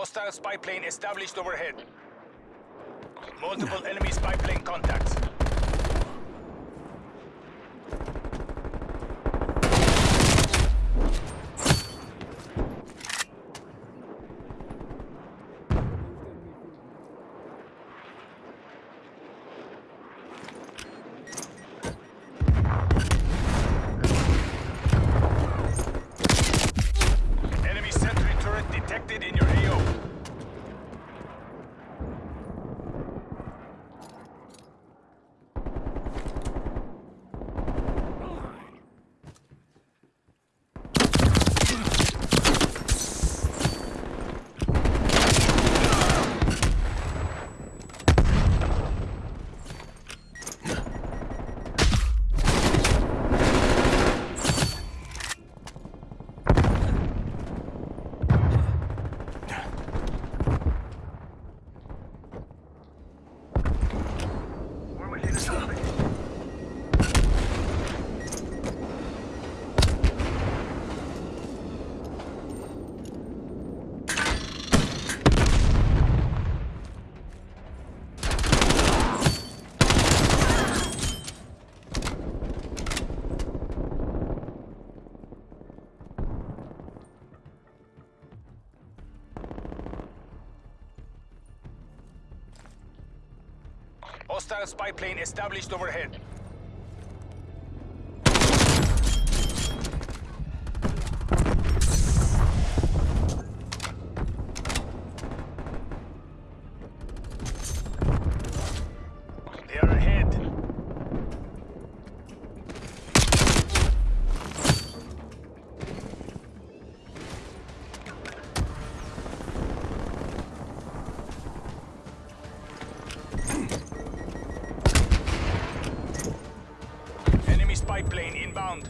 Hostile spy plane established overhead. Multiple enemy spy plane contacts. Enemy sentry turret detected in Hostile spy plane established overhead. Plane inbound.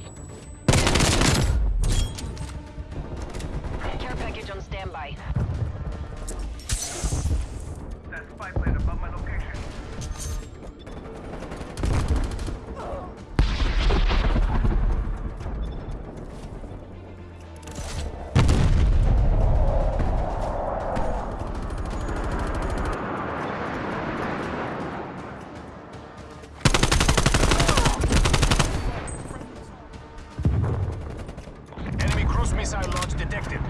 Care package on standby. Missile launch detected.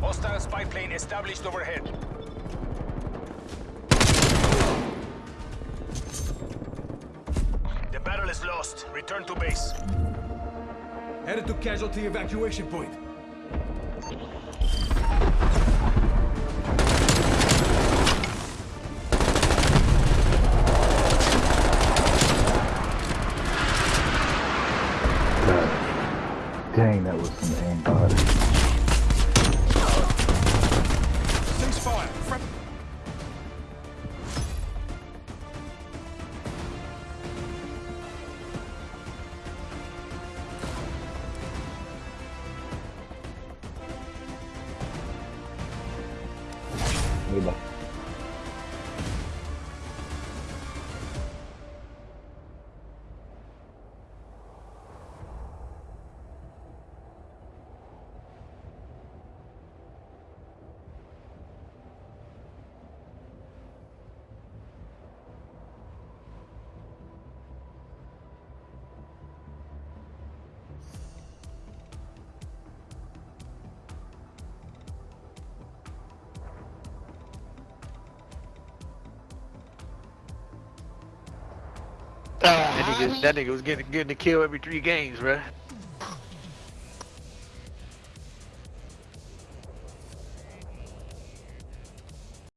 Hostile spy plane established overhead. The battle is lost. Return to base. Headed to casualty evacuation point. Dang, that was some aimbot. Ceasefire. Front. Goodbye. That nigga, that nigga was getting getting a kill every three games, bruh.